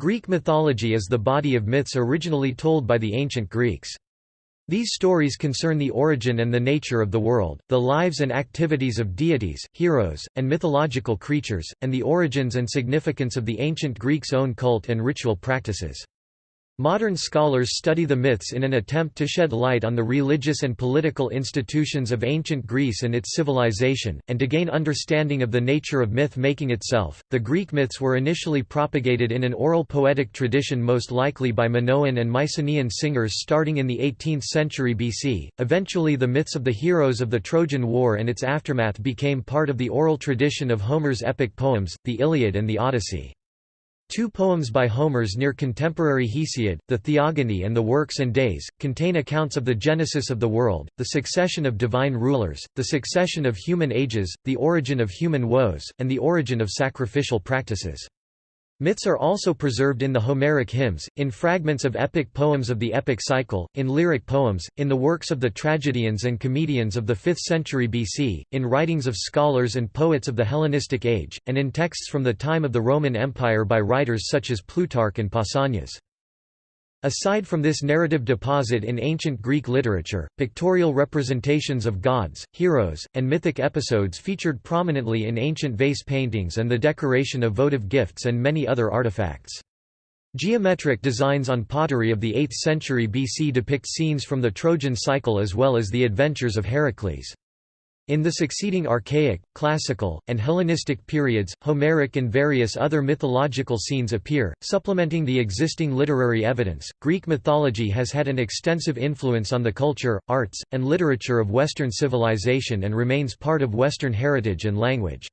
Greek mythology is the body of myths originally told by the ancient Greeks. These stories concern the origin and the nature of the world, the lives and activities of deities, heroes, and mythological creatures, and the origins and significance of the ancient Greeks' own cult and ritual practices. Modern scholars study the myths in an attempt to shed light on the religious and political institutions of ancient Greece and its civilization, and to gain understanding of the nature of myth making itself. The Greek myths were initially propagated in an oral poetic tradition, most likely by Minoan and Mycenaean singers starting in the 18th century BC. Eventually, the myths of the heroes of the Trojan War and its aftermath became part of the oral tradition of Homer's epic poems, the Iliad and the Odyssey. Two poems by Homer's near contemporary Hesiod, the Theogony and the Works and Days, contain accounts of the genesis of the world, the succession of divine rulers, the succession of human ages, the origin of human woes, and the origin of sacrificial practices. Myths are also preserved in the Homeric hymns, in fragments of epic poems of the epic cycle, in lyric poems, in the works of the tragedians and comedians of the 5th century BC, in writings of scholars and poets of the Hellenistic age, and in texts from the time of the Roman Empire by writers such as Plutarch and Pausanias. Aside from this narrative deposit in ancient Greek literature, pictorial representations of gods, heroes, and mythic episodes featured prominently in ancient vase paintings and the decoration of votive gifts and many other artifacts. Geometric designs on pottery of the 8th century BC depict scenes from the Trojan cycle as well as the adventures of Heracles. In the succeeding Archaic, Classical, and Hellenistic periods, Homeric and various other mythological scenes appear, supplementing the existing literary evidence. Greek mythology has had an extensive influence on the culture, arts, and literature of Western civilization and remains part of Western heritage and language.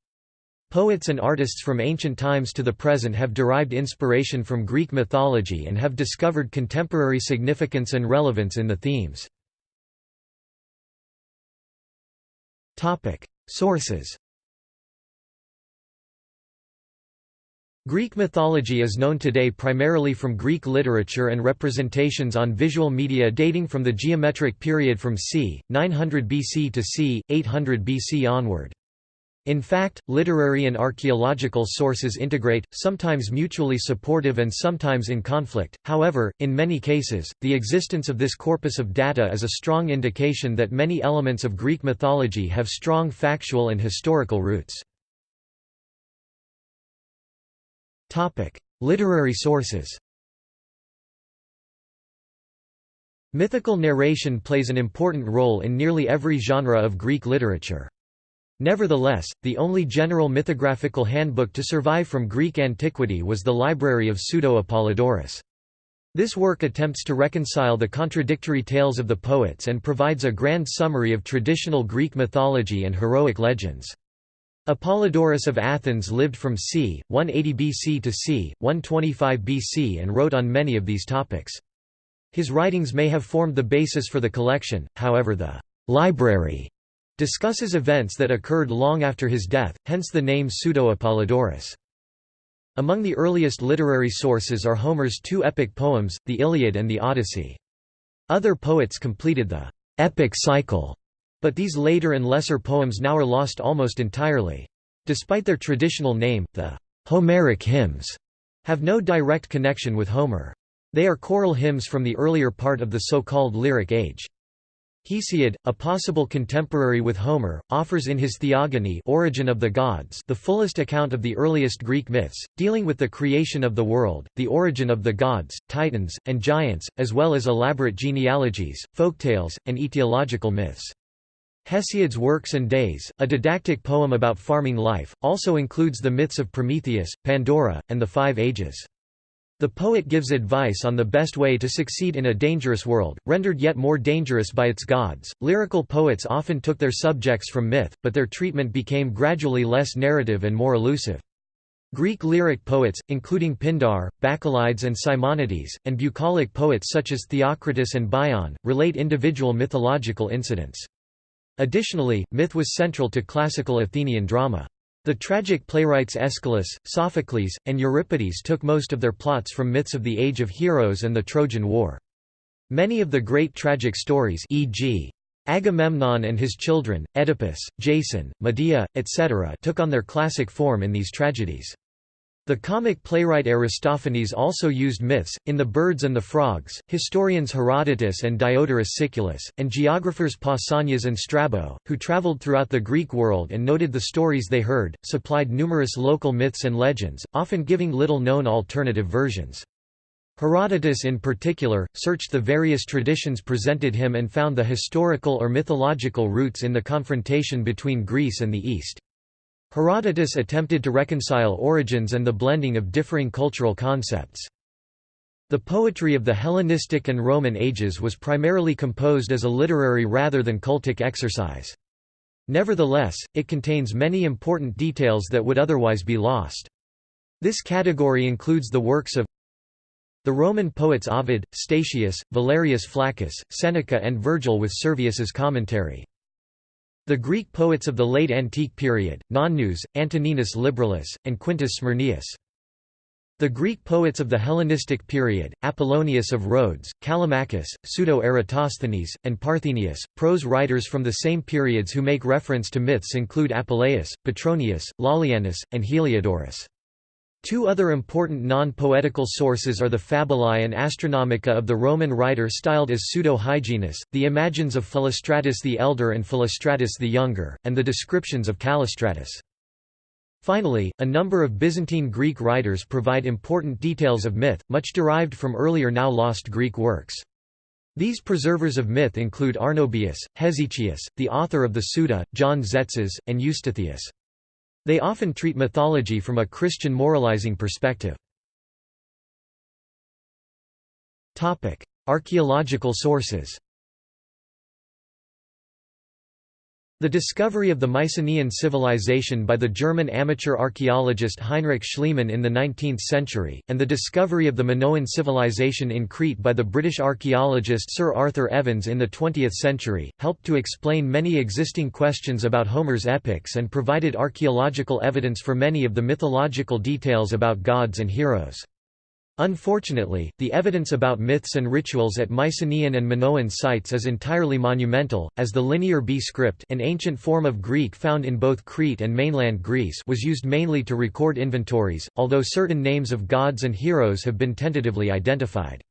Poets and artists from ancient times to the present have derived inspiration from Greek mythology and have discovered contemporary significance and relevance in the themes. Topic: Sources. Greek mythology is known today primarily from Greek literature and representations on visual media dating from the geometric period from c. 900 BC to c. 800 BC onward. In fact, literary and archaeological sources integrate, sometimes mutually supportive and sometimes in conflict. However, in many cases, the existence of this corpus of data is a strong indication that many elements of Greek mythology have strong factual and historical roots. Topic: Literary sources. Mythical narration plays an important role in nearly every genre of Greek literature. Nevertheless, the only general mythographical handbook to survive from Greek antiquity was the Library of Pseudo-Apollodorus. This work attempts to reconcile the contradictory tales of the poets and provides a grand summary of traditional Greek mythology and heroic legends. Apollodorus of Athens lived from c. 180 BC to c. 125 BC and wrote on many of these topics. His writings may have formed the basis for the collection, however the «library» discusses events that occurred long after his death, hence the name Pseudo-Apollodorus. Among the earliest literary sources are Homer's two epic poems, the Iliad and the Odyssey. Other poets completed the epic cycle, but these later and lesser poems now are lost almost entirely. Despite their traditional name, the Homeric hymns have no direct connection with Homer. They are choral hymns from the earlier part of the so-called Lyric Age. Hesiod, a possible contemporary with Homer, offers in his Theogony Origin of the Gods the fullest account of the earliest Greek myths, dealing with the creation of the world, the origin of the gods, titans, and giants, as well as elaborate genealogies, folktales, and etiological myths. Hesiod's Works and Days, a didactic poem about farming life, also includes the myths of Prometheus, Pandora, and the Five Ages. The poet gives advice on the best way to succeed in a dangerous world, rendered yet more dangerous by its gods. Lyrical poets often took their subjects from myth, but their treatment became gradually less narrative and more elusive. Greek lyric poets, including Pindar, Bacchylides and Simonides, and bucolic poets such as Theocritus and Bion, relate individual mythological incidents. Additionally, myth was central to classical Athenian drama. The tragic playwrights Aeschylus, Sophocles, and Euripides took most of their plots from myths of the Age of Heroes and the Trojan War. Many of the great tragic stories e.g. Agamemnon and his children, Oedipus, Jason, Medea, etc. took on their classic form in these tragedies. The comic playwright Aristophanes also used myths, in The Birds and the Frogs, historians Herodotus and Diodorus Siculus, and geographers Pausanias and Strabo, who travelled throughout the Greek world and noted the stories they heard, supplied numerous local myths and legends, often giving little-known alternative versions. Herodotus in particular, searched the various traditions presented him and found the historical or mythological roots in the confrontation between Greece and the East. Herodotus attempted to reconcile origins and the blending of differing cultural concepts. The poetry of the Hellenistic and Roman ages was primarily composed as a literary rather than cultic exercise. Nevertheless, it contains many important details that would otherwise be lost. This category includes the works of the Roman poets Ovid, Statius, Valerius Flaccus, Seneca and Virgil with Servius's commentary. The Greek poets of the late antique period, Nonnus, Antoninus Liberalis, and Quintus Smyrnaeus. The Greek poets of the Hellenistic period, Apollonius of Rhodes, Callimachus, Pseudo-Eratosthenes, and Parthenius. Prose writers from the same periods who make reference to myths include Apuleius, Petronius, Lollianus, and Heliodorus. Two other important non-poetical sources are the Fabulae and Astronomica of the Roman writer styled as Pseudo-Hyginus, the Imagines of Philostratus the Elder and Philostratus the Younger, and the descriptions of Callistratus. Finally, a number of Byzantine Greek writers provide important details of myth, much derived from earlier now lost Greek works. These preservers of myth include Arnobius, Hesychius, the author of the Suda, John Tzetzes, and Eustathius. They often treat mythology from a Christian moralizing perspective. Archaeological sources The discovery of the Mycenaean civilization by the German amateur archaeologist Heinrich Schliemann in the 19th century, and the discovery of the Minoan civilization in Crete by the British archaeologist Sir Arthur Evans in the 20th century, helped to explain many existing questions about Homer's epics and provided archaeological evidence for many of the mythological details about gods and heroes. Unfortunately, the evidence about myths and rituals at Mycenaean and Minoan sites is entirely monumental, as the Linear B script an ancient form of Greek found in both Crete and mainland Greece was used mainly to record inventories, although certain names of gods and heroes have been tentatively identified.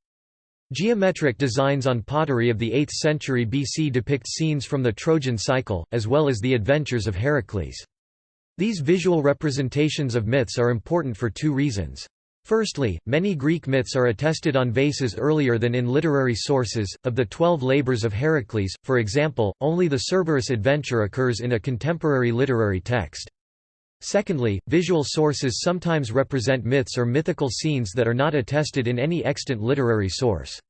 Geometric designs on pottery of the 8th century BC depict scenes from the Trojan cycle, as well as the adventures of Heracles. These visual representations of myths are important for two reasons. Firstly, many Greek myths are attested on vases earlier than in literary sources. Of the Twelve Labors of Heracles, for example, only the Cerberus adventure occurs in a contemporary literary text. Secondly, visual sources sometimes represent myths or mythical scenes that are not attested in any extant literary source.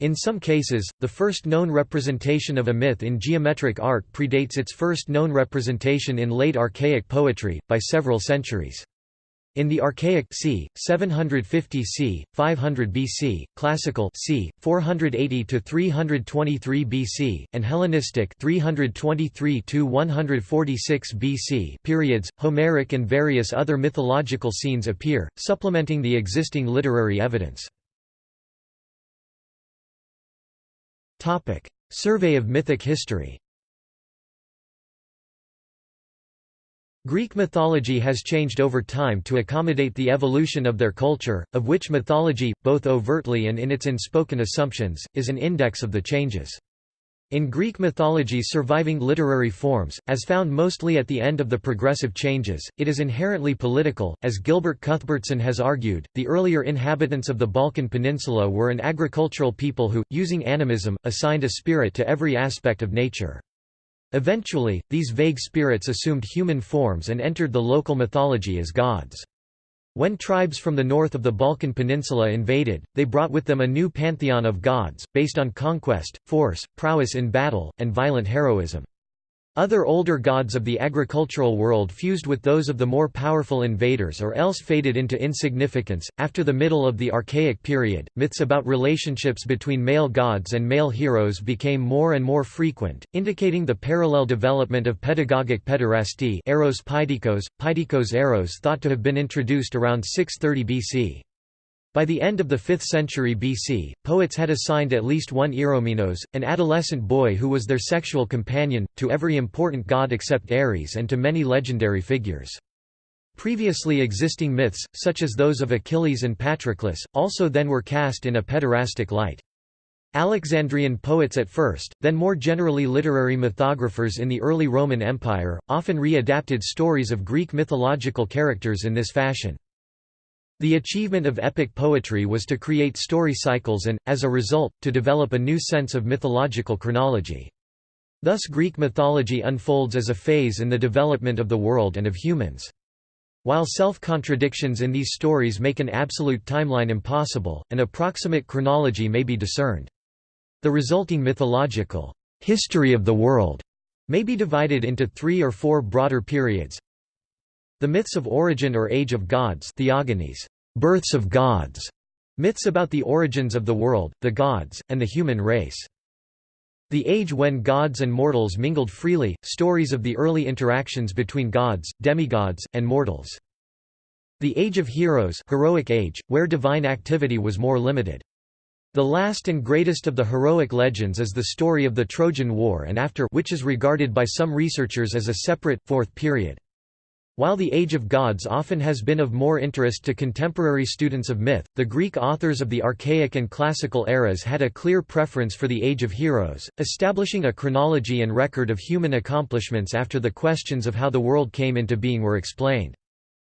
In some cases, the first known representation of a myth in geometric art predates its first known representation in late archaic poetry, by several centuries. In the Archaic c. 750 c. 500 BC, Classical c. 480 to 323 BC, and Hellenistic 323 to 146 BC periods, Homeric and various other mythological scenes appear, supplementing the existing literary evidence. Topic: Survey of mythic history. Greek mythology has changed over time to accommodate the evolution of their culture, of which mythology, both overtly and in its unspoken assumptions, is an index of the changes. In Greek mythology surviving literary forms, as found mostly at the end of the progressive changes, it is inherently political. As Gilbert Cuthbertson has argued, the earlier inhabitants of the Balkan Peninsula were an agricultural people who, using animism, assigned a spirit to every aspect of nature. Eventually, these vague spirits assumed human forms and entered the local mythology as gods. When tribes from the north of the Balkan Peninsula invaded, they brought with them a new pantheon of gods, based on conquest, force, prowess in battle, and violent heroism. Other older gods of the agricultural world fused with those of the more powerful invaders or else faded into insignificance. After the middle of the Archaic period, myths about relationships between male gods and male heroes became more and more frequent, indicating the parallel development of pedagogic pederasty eros paideikos, paideikos eros thought to have been introduced around 630 BC. By the end of the 5th century BC, poets had assigned at least one Eromenos, an adolescent boy who was their sexual companion, to every important god except Ares and to many legendary figures. Previously existing myths, such as those of Achilles and Patroclus, also then were cast in a pederastic light. Alexandrian poets at first, then more generally literary mythographers in the early Roman Empire, often re-adapted stories of Greek mythological characters in this fashion. The achievement of epic poetry was to create story cycles and, as a result, to develop a new sense of mythological chronology. Thus Greek mythology unfolds as a phase in the development of the world and of humans. While self-contradictions in these stories make an absolute timeline impossible, an approximate chronology may be discerned. The resulting mythological history of the world may be divided into three or four broader periods. The myths of origin or age of gods theogonies, births of gods, myths about the origins of the world, the gods, and the human race. The age when gods and mortals mingled freely, stories of the early interactions between gods, demigods, and mortals. The Age of Heroes heroic age, where divine activity was more limited. The last and greatest of the heroic legends is the story of the Trojan War and after which is regarded by some researchers as a separate, fourth period. While the Age of Gods often has been of more interest to contemporary students of myth, the Greek authors of the Archaic and Classical eras had a clear preference for the Age of Heroes, establishing a chronology and record of human accomplishments after the questions of how the world came into being were explained.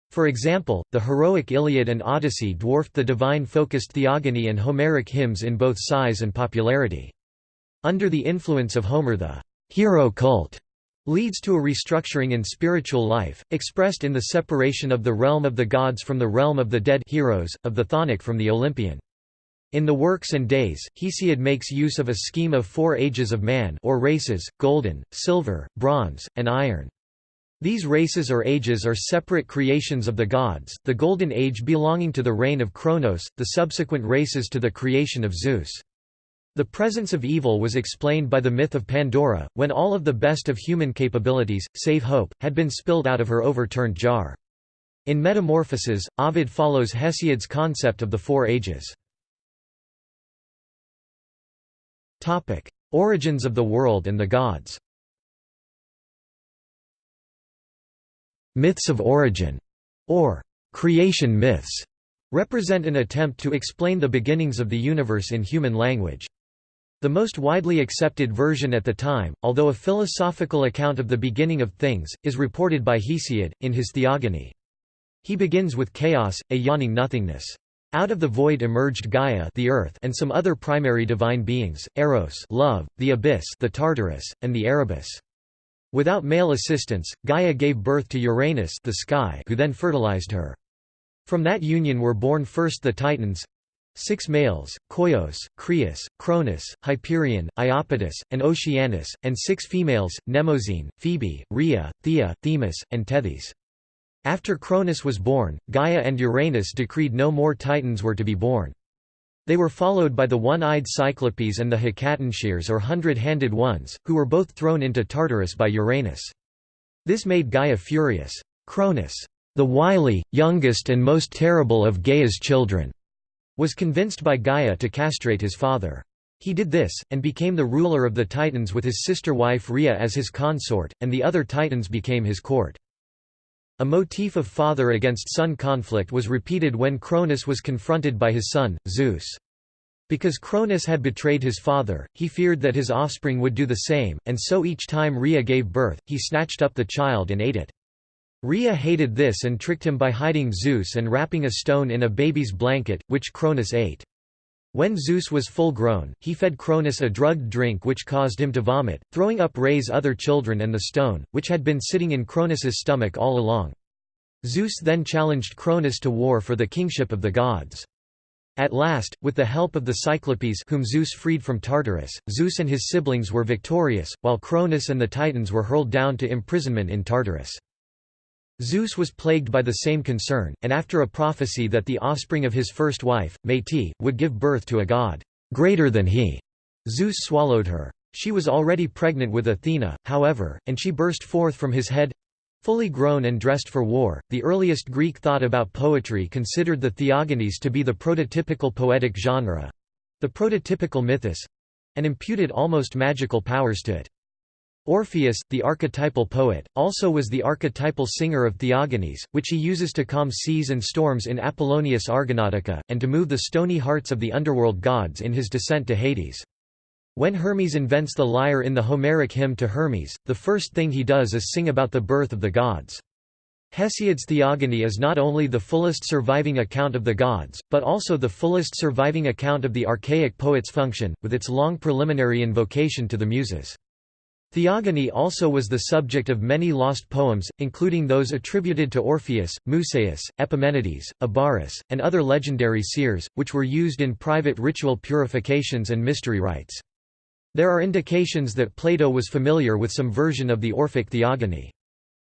For example, the heroic Iliad and Odyssey dwarfed the divine-focused theogony and Homeric hymns in both size and popularity. Under the influence of Homer the hero cult leads to a restructuring in spiritual life, expressed in the separation of the realm of the gods from the realm of the dead heroes, of the chthonic from the Olympian. In the Works and Days, Hesiod makes use of a scheme of four ages of man or races, golden, silver, bronze, and iron. These races or ages are separate creations of the gods, the Golden Age belonging to the reign of Kronos, the subsequent races to the creation of Zeus. The presence of evil was explained by the myth of Pandora, when all of the best of human capabilities, save hope, had been spilled out of her overturned jar. In Metamorphoses, Ovid follows Hesiod's concept of the Four Ages. Origins of the world and the gods Myths of origin, or creation myths, represent an attempt to explain the beginnings of the universe in human language. The most widely accepted version at the time, although a philosophical account of the beginning of things, is reported by Hesiod, in his Theogony. He begins with chaos, a yawning nothingness. Out of the void emerged Gaia the earth and some other primary divine beings, Eros love, the abyss the Tartarus, and the Erebus. Without male assistance, Gaia gave birth to Uranus the sky who then fertilized her. From that union were born first the Titans, six males, Koios, Crius, Cronus, Hyperion, Iapetus, and Oceanus, and six females, Mnemosyne, Phoebe, Rhea, Thea, Themis, and Tethys. After Cronus was born, Gaia and Uranus decreed no more Titans were to be born. They were followed by the one-eyed Cyclopes and the Hecatoncheires or hundred-handed ones, who were both thrown into Tartarus by Uranus. This made Gaia furious. Cronus, the wily, youngest and most terrible of Gaia's children, was convinced by Gaia to castrate his father. He did this, and became the ruler of the Titans with his sister wife Rhea as his consort, and the other Titans became his court. A motif of father against son conflict was repeated when Cronus was confronted by his son, Zeus. Because Cronus had betrayed his father, he feared that his offspring would do the same, and so each time Rhea gave birth, he snatched up the child and ate it. Rhea hated this and tricked him by hiding Zeus and wrapping a stone in a baby's blanket, which Cronus ate. When Zeus was full grown, he fed Cronus a drugged drink which caused him to vomit, throwing up Rhea's other children and the stone, which had been sitting in Cronus's stomach all along. Zeus then challenged Cronus to war for the kingship of the gods. At last, with the help of the Cyclopes whom Zeus freed from Tartarus, Zeus and his siblings were victorious, while Cronus and the Titans were hurled down to imprisonment in Tartarus. Zeus was plagued by the same concern, and after a prophecy that the offspring of his first wife, Métis, would give birth to a god greater than he, Zeus swallowed her. She was already pregnant with Athena, however, and she burst forth from his head fully grown and dressed for war. The earliest Greek thought about poetry considered the theogonies to be the prototypical poetic genre the prototypical mythos and imputed almost magical powers to it. Orpheus, the archetypal poet, also was the archetypal singer of Theogonies, which he uses to calm seas and storms in Apollonius Argonautica, and to move the stony hearts of the underworld gods in his descent to Hades. When Hermes invents the lyre in the Homeric hymn to Hermes, the first thing he does is sing about the birth of the gods. Hesiod's Theogony is not only the fullest surviving account of the gods, but also the fullest surviving account of the archaic poet's function, with its long preliminary invocation to the Muses. Theogony also was the subject of many lost poems, including those attributed to Orpheus, Musaeus, Epimenides, Abaris, and other legendary seers, which were used in private ritual purifications and mystery rites. There are indications that Plato was familiar with some version of the Orphic Theogony.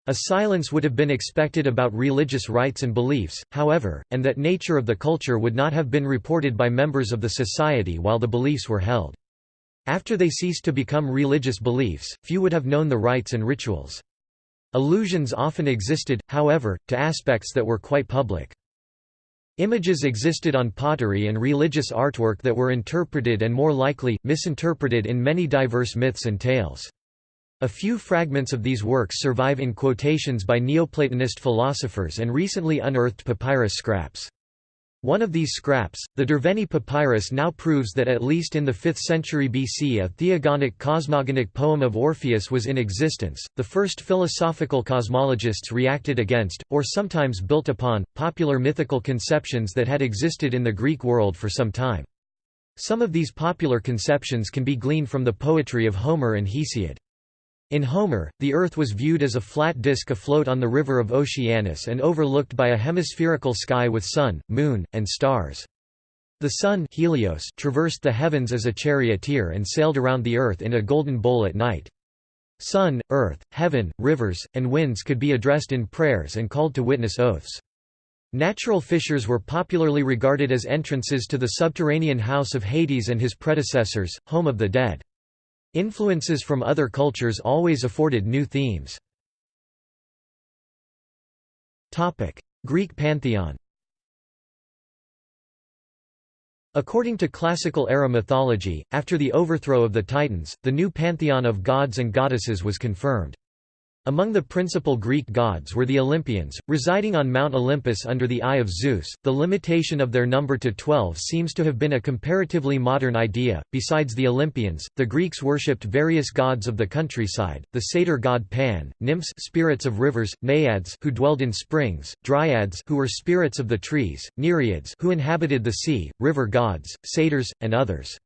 A silence would have been expected about religious rites and beliefs, however, and that nature of the culture would not have been reported by members of the society while the beliefs were held. After they ceased to become religious beliefs, few would have known the rites and rituals. Allusions often existed, however, to aspects that were quite public. Images existed on pottery and religious artwork that were interpreted and more likely, misinterpreted in many diverse myths and tales. A few fragments of these works survive in quotations by Neoplatonist philosophers and recently unearthed papyrus scraps. One of these scraps, the Derveni papyrus now proves that at least in the 5th century BC a theogonic cosmogonic poem of Orpheus was in existence. The first philosophical cosmologists reacted against, or sometimes built upon, popular mythical conceptions that had existed in the Greek world for some time. Some of these popular conceptions can be gleaned from the poetry of Homer and Hesiod. In Homer, the Earth was viewed as a flat disk afloat on the river of Oceanus and overlooked by a hemispherical sky with sun, moon, and stars. The sun Helios traversed the heavens as a charioteer and sailed around the Earth in a golden bowl at night. Sun, earth, heaven, rivers, and winds could be addressed in prayers and called to witness oaths. Natural fissures were popularly regarded as entrances to the subterranean house of Hades and his predecessors, home of the dead. Influences from other cultures always afforded new themes. Greek pantheon According to classical-era mythology, after the overthrow of the Titans, the new pantheon of gods and goddesses was confirmed. Among the principal Greek gods were the Olympians, residing on Mount Olympus under the eye of Zeus. The limitation of their number to twelve seems to have been a comparatively modern idea. Besides the Olympians, the Greeks worshipped various gods of the countryside: the satyr god Pan, nymphs, spirits of rivers, naiads, who dwelled in springs, dryads, who were spirits of the trees, nereids, who inhabited the sea, river gods, satyrs, and others.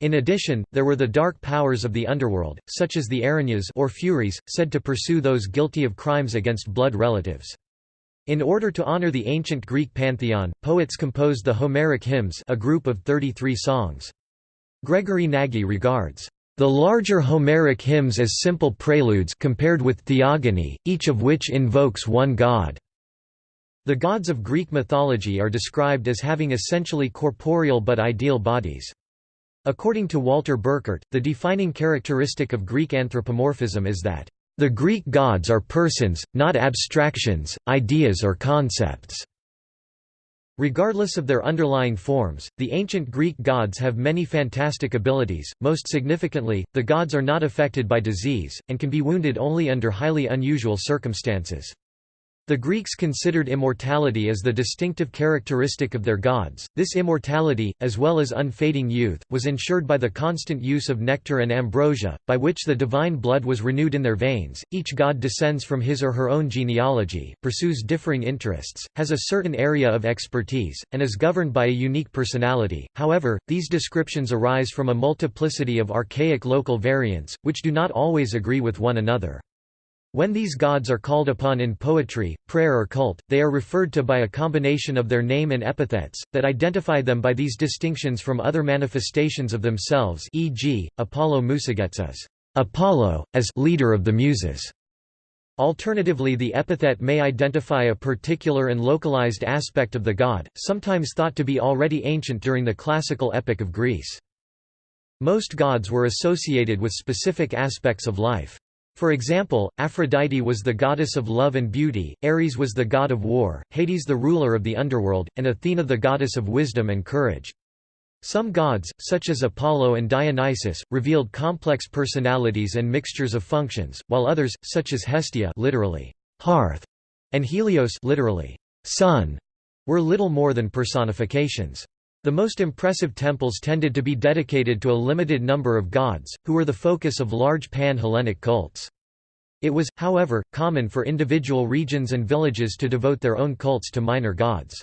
In addition, there were the dark powers of the underworld, such as the Erinyes or Furies, said to pursue those guilty of crimes against blood relatives. In order to honor the ancient Greek pantheon, poets composed the Homeric hymns a group of 33 songs. Gregory Nagy regards the larger Homeric hymns as simple preludes compared with theogony, each of which invokes one god. The gods of Greek mythology are described as having essentially corporeal but ideal bodies. According to Walter Burkert, the defining characteristic of Greek anthropomorphism is that, "...the Greek gods are persons, not abstractions, ideas or concepts." Regardless of their underlying forms, the ancient Greek gods have many fantastic abilities, most significantly, the gods are not affected by disease, and can be wounded only under highly unusual circumstances. The Greeks considered immortality as the distinctive characteristic of their gods. This immortality, as well as unfading youth, was ensured by the constant use of nectar and ambrosia, by which the divine blood was renewed in their veins. Each god descends from his or her own genealogy, pursues differing interests, has a certain area of expertise, and is governed by a unique personality. However, these descriptions arise from a multiplicity of archaic local variants, which do not always agree with one another. When these gods are called upon in poetry, prayer or cult, they are referred to by a combination of their name and epithets, that identify them by these distinctions from other manifestations of themselves e.g., Apollo Musagetes as Apollo, as leader of the Muses. Alternatively the epithet may identify a particular and localized aspect of the god, sometimes thought to be already ancient during the classical epic of Greece. Most gods were associated with specific aspects of life. For example, Aphrodite was the goddess of love and beauty, Ares was the god of war, Hades the ruler of the underworld, and Athena the goddess of wisdom and courage. Some gods, such as Apollo and Dionysus, revealed complex personalities and mixtures of functions, while others, such as Hestia literally, hearth, and Helios literally, sun, were little more than personifications. The most impressive temples tended to be dedicated to a limited number of gods, who were the focus of large pan-Hellenic cults. It was, however, common for individual regions and villages to devote their own cults to minor gods.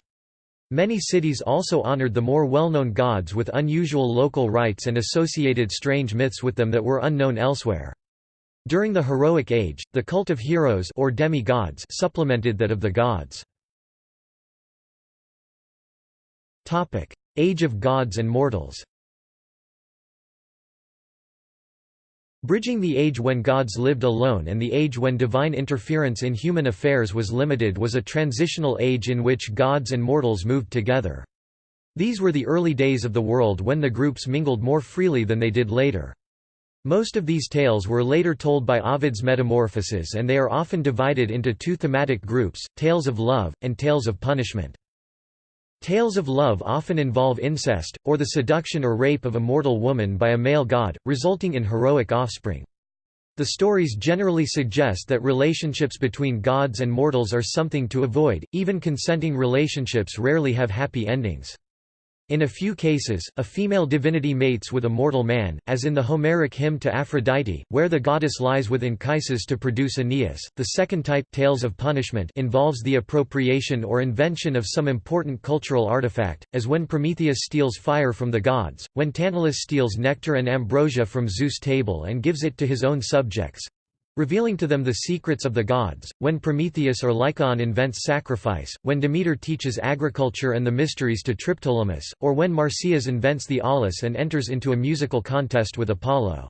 Many cities also honored the more well-known gods with unusual local rites and associated strange myths with them that were unknown elsewhere. During the Heroic Age, the cult of heroes or demi-gods supplemented that of the gods. Age of gods and mortals Bridging the age when gods lived alone and the age when divine interference in human affairs was limited was a transitional age in which gods and mortals moved together. These were the early days of the world when the groups mingled more freely than they did later. Most of these tales were later told by Ovid's Metamorphoses and they are often divided into two thematic groups, tales of love, and tales of punishment. Tales of love often involve incest, or the seduction or rape of a mortal woman by a male god, resulting in heroic offspring. The stories generally suggest that relationships between gods and mortals are something to avoid, even consenting relationships rarely have happy endings. In a few cases, a female divinity mates with a mortal man, as in the Homeric hymn to Aphrodite, where the goddess lies with Anchises to produce Aeneas. The second type, Tales of Punishment, involves the appropriation or invention of some important cultural artifact, as when Prometheus steals fire from the gods, when Tantalus steals nectar and ambrosia from Zeus' table and gives it to his own subjects, revealing to them the secrets of the gods, when Prometheus or Lycaon invents sacrifice, when Demeter teaches agriculture and the mysteries to Triptolemus, or when Marsyas invents the aulos and enters into a musical contest with Apollo.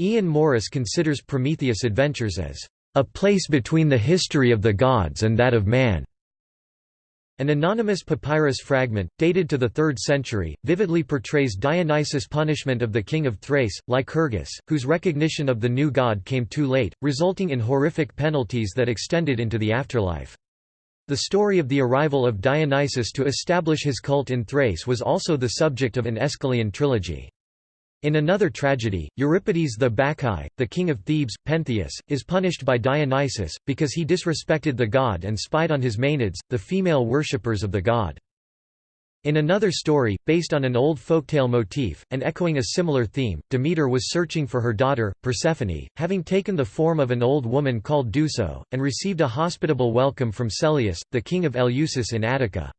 Ian Morris considers Prometheus' adventures as a place between the history of the gods and that of man. An anonymous papyrus fragment, dated to the 3rd century, vividly portrays Dionysus' punishment of the king of Thrace, Lycurgus, whose recognition of the new god came too late, resulting in horrific penalties that extended into the afterlife. The story of the arrival of Dionysus to establish his cult in Thrace was also the subject of an Aeschylean trilogy. In another tragedy, Euripides the Bacchae, the king of Thebes, Pentheus, is punished by Dionysus, because he disrespected the god and spied on his Maenads, the female worshippers of the god. In another story, based on an old folktale motif, and echoing a similar theme, Demeter was searching for her daughter, Persephone, having taken the form of an old woman called Doso, and received a hospitable welcome from Celeus, the king of Eleusis in Attica.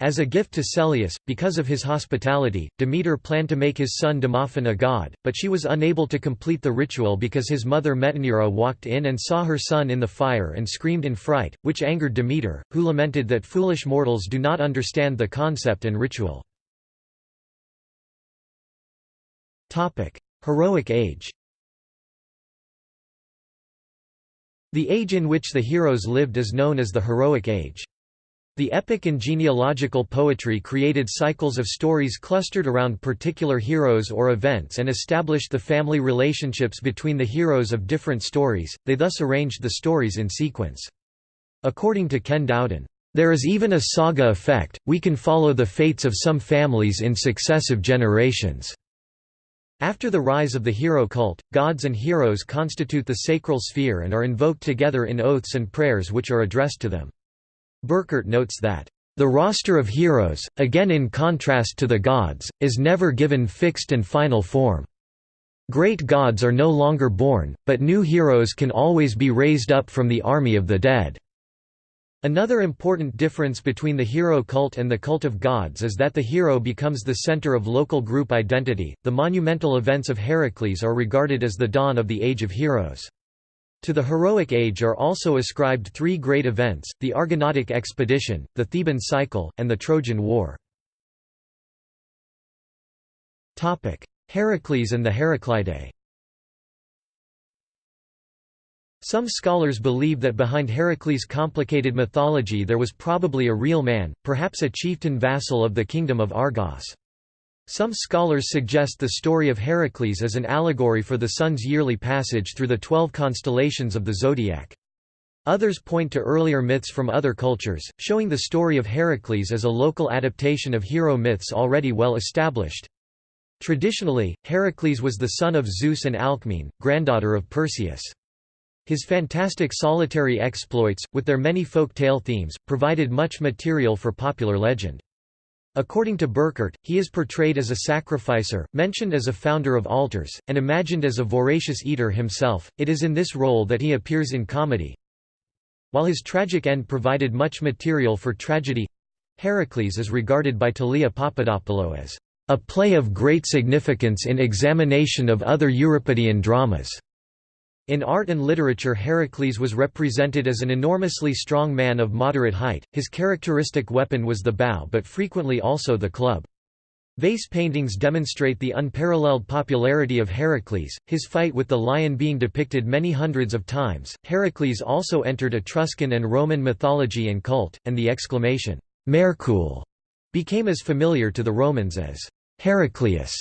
As a gift to Celeus, because of his hospitality, Demeter planned to make his son Demophon a god, but she was unable to complete the ritual because his mother Metaneira walked in and saw her son in the fire and screamed in fright, which angered Demeter, who lamented that foolish mortals do not understand the concept and ritual. Heroic age The age in which the heroes lived is known as the Heroic Age. The epic and genealogical poetry created cycles of stories clustered around particular heroes or events and established the family relationships between the heroes of different stories, they thus arranged the stories in sequence. According to Ken Dowden, "...there is even a saga effect, we can follow the fates of some families in successive generations." After the rise of the hero cult, gods and heroes constitute the sacral sphere and are invoked together in oaths and prayers which are addressed to them. Burkert notes that, "...the roster of heroes, again in contrast to the gods, is never given fixed and final form. Great gods are no longer born, but new heroes can always be raised up from the army of the dead." Another important difference between the hero cult and the cult of gods is that the hero becomes the center of local group identity. The monumental events of Heracles are regarded as the dawn of the Age of Heroes. To the heroic age are also ascribed three great events, the Argonautic expedition, the Theban cycle, and the Trojan War. Heracles and the Heraclidae Some scholars believe that behind Heracles' complicated mythology there was probably a real man, perhaps a chieftain vassal of the kingdom of Argos. Some scholars suggest the story of Heracles as an allegory for the sun's yearly passage through the twelve constellations of the zodiac. Others point to earlier myths from other cultures, showing the story of Heracles as a local adaptation of hero myths already well established. Traditionally, Heracles was the son of Zeus and Alcmene, granddaughter of Perseus. His fantastic solitary exploits, with their many folk tale themes, provided much material for popular legend. According to Burkert, he is portrayed as a sacrificer, mentioned as a founder of altars, and imagined as a voracious eater himself. It is in this role that he appears in comedy, while his tragic end provided much material for tragedy Heracles is regarded by Thalia Papadopoulou as a play of great significance in examination of other Euripidean dramas. In art and literature Heracles was represented as an enormously strong man of moderate height, his characteristic weapon was the bow but frequently also the club. Vase paintings demonstrate the unparalleled popularity of Heracles, his fight with the lion being depicted many hundreds of times. Heracles also entered Etruscan and Roman mythology and cult, and the exclamation, Mehercule, became as familiar to the Romans as Herakleis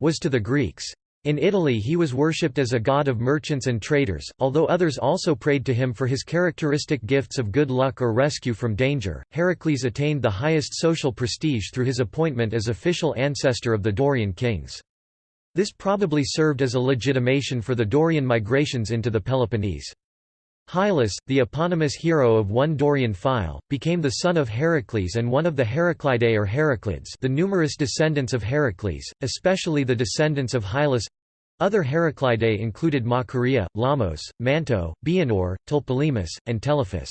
was to the Greeks. In Italy he was worshipped as a god of merchants and traders, although others also prayed to him for his characteristic gifts of good luck or rescue from danger. Heracles attained the highest social prestige through his appointment as official ancestor of the Dorian kings. This probably served as a legitimation for the Dorian migrations into the Peloponnese. Hyllus, the eponymous hero of one Dorian phyle, became the son of Heracles and one of the Heraclidae or Heraclids the numerous descendants of Heracles, especially the descendants of Hyllus other Heraclidae included Macaria, Lamos, Manto, Bianor, Tlepolemus, and Telephus.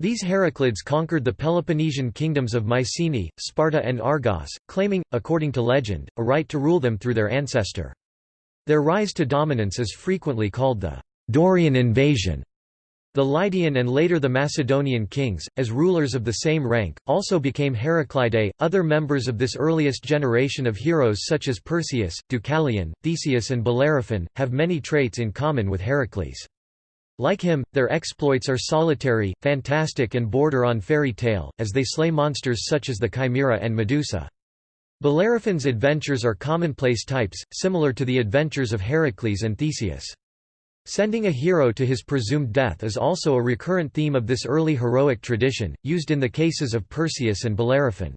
These Heraclids conquered the Peloponnesian kingdoms of Mycenae, Sparta and Argos, claiming, according to legend, a right to rule them through their ancestor. Their rise to dominance is frequently called the Dorian invasion. The Lydian and later the Macedonian kings, as rulers of the same rank, also became Heraclidae. Other members of this earliest generation of heroes, such as Perseus, Deucalion, Theseus, and Bellerophon, have many traits in common with Heracles. Like him, their exploits are solitary, fantastic, and border on fairy tale, as they slay monsters such as the Chimera and Medusa. Bellerophon's adventures are commonplace types, similar to the adventures of Heracles and Theseus. Sending a hero to his presumed death is also a recurrent theme of this early heroic tradition, used in the cases of Perseus and Bellerophon.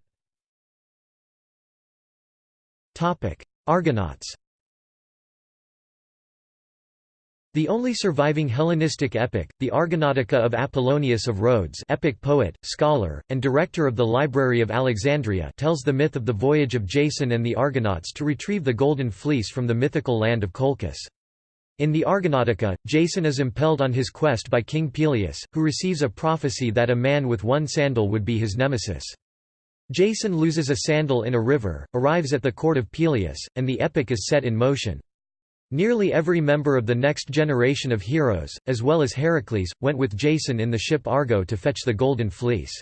Argonauts The only surviving Hellenistic epic, the Argonautica of Apollonius of Rhodes epic poet, scholar, and director of the Library of Alexandria tells the myth of the voyage of Jason and the Argonauts to retrieve the Golden Fleece from the mythical land of Colchis. In the Argonautica, Jason is impelled on his quest by King Pelias, who receives a prophecy that a man with one sandal would be his nemesis. Jason loses a sandal in a river, arrives at the court of Pelias, and the epic is set in motion. Nearly every member of the next generation of heroes, as well as Heracles, went with Jason in the ship Argo to fetch the Golden Fleece.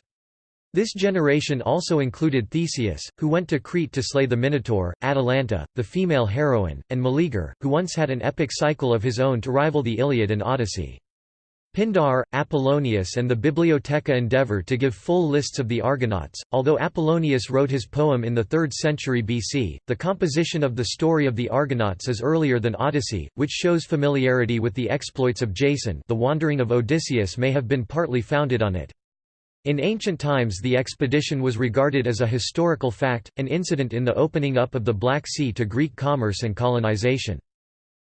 This generation also included Theseus, who went to Crete to slay the Minotaur, Atalanta, the female heroine, and Meleager, who once had an epic cycle of his own to rival the Iliad and Odyssey. Pindar, Apollonius and the Bibliotheca endeavor to give full lists of the Argonauts. Although Apollonius wrote his poem in the 3rd century BC, the composition of the story of the Argonauts is earlier than Odyssey, which shows familiarity with the exploits of Jason. The wandering of Odysseus may have been partly founded on it. In ancient times the expedition was regarded as a historical fact, an incident in the opening up of the Black Sea to Greek commerce and colonization.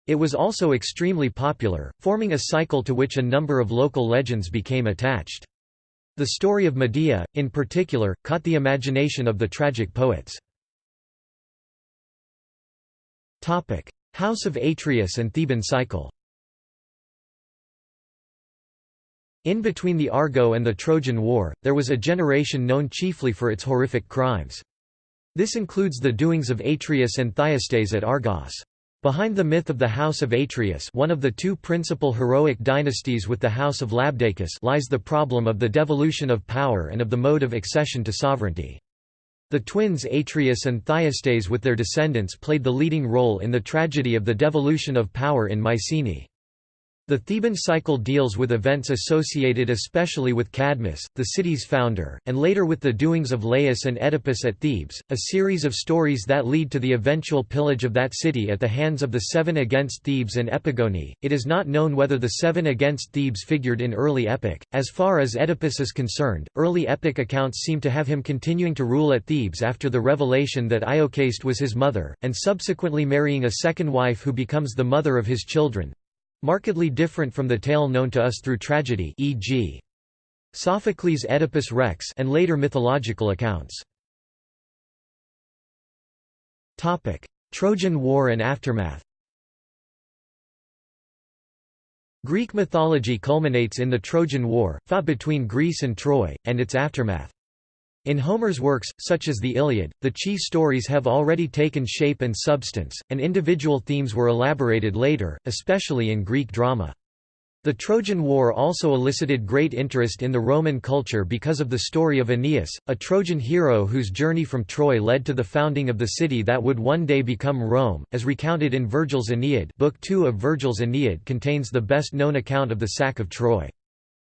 It was also extremely popular, forming a cycle to which a number of local legends became attached. The story of Medea, in particular, caught the imagination of the tragic poets. House of Atreus and Theban cycle In between the Argo and the Trojan War, there was a generation known chiefly for its horrific crimes. This includes the doings of Atreus and Thyestes at Argos. Behind the myth of the House of Atreus one of the two principal heroic dynasties with the House of Labdacus lies the problem of the devolution of power and of the mode of accession to sovereignty. The twins Atreus and Thyestes with their descendants played the leading role in the tragedy of the devolution of power in Mycenae. The Theban cycle deals with events associated especially with Cadmus, the city's founder, and later with the doings of Laius and Oedipus at Thebes, a series of stories that lead to the eventual pillage of that city at the hands of the Seven against Thebes and Epigoni. It is not known whether the Seven against Thebes figured in early epic. As far as Oedipus is concerned, early epic accounts seem to have him continuing to rule at Thebes after the revelation that Iocaste was his mother, and subsequently marrying a second wife who becomes the mother of his children, Markedly different from the tale known to us through tragedy e.g. Sophocles' Oedipus Rex and later mythological accounts. Topic: Trojan War and aftermath Greek mythology culminates in the Trojan War, fought between Greece and Troy, and its aftermath. In Homer's works, such as the Iliad, the chief stories have already taken shape and substance, and individual themes were elaborated later, especially in Greek drama. The Trojan War also elicited great interest in the Roman culture because of the story of Aeneas, a Trojan hero whose journey from Troy led to the founding of the city that would one day become Rome, as recounted in Virgil's Aeneid Book 2 of Virgil's Aeneid contains the best-known account of the sack of Troy.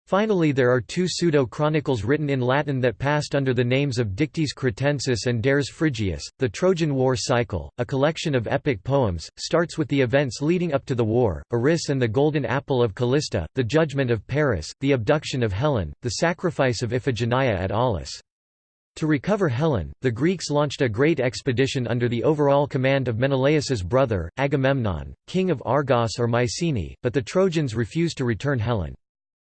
Finally there are two pseudo-chronicles written in Latin that passed under the names of Dictys Cretensis and Dares Phrygius. The Trojan War cycle, a collection of epic poems, starts with the events leading up to the war, Eris and the Golden Apple of Kallisti, the judgment of Paris, the abduction of Helen, the sacrifice of Iphigenia at Aulis. To recover Helen, the Greeks launched a great expedition under the overall command of Menelaus's brother, Agamemnon, king of Argos or Mycenae, but the Trojans refused to return Helen.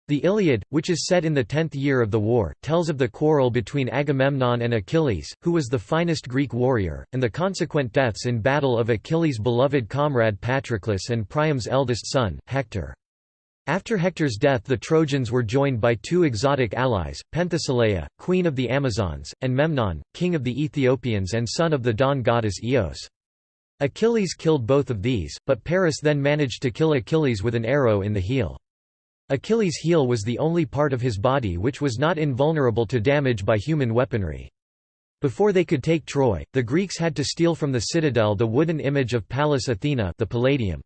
The Iliad, which is set in the tenth year of the war, tells of the quarrel between Agamemnon and Achilles, who was the finest Greek warrior, and the consequent deaths in battle of Achilles' beloved comrade Patroclus and Priam's eldest son, Hector. After Hector's death the Trojans were joined by two exotic allies, Penthesilea, queen of the Amazons, and Memnon, king of the Ethiopians and son of the dawn goddess Eos. Achilles killed both of these, but Paris then managed to kill Achilles with an arrow in the heel. Achilles' heel was the only part of his body which was not invulnerable to damage by human weaponry. Before they could take Troy, the Greeks had to steal from the citadel the wooden image of Pallas Athena the Palladium.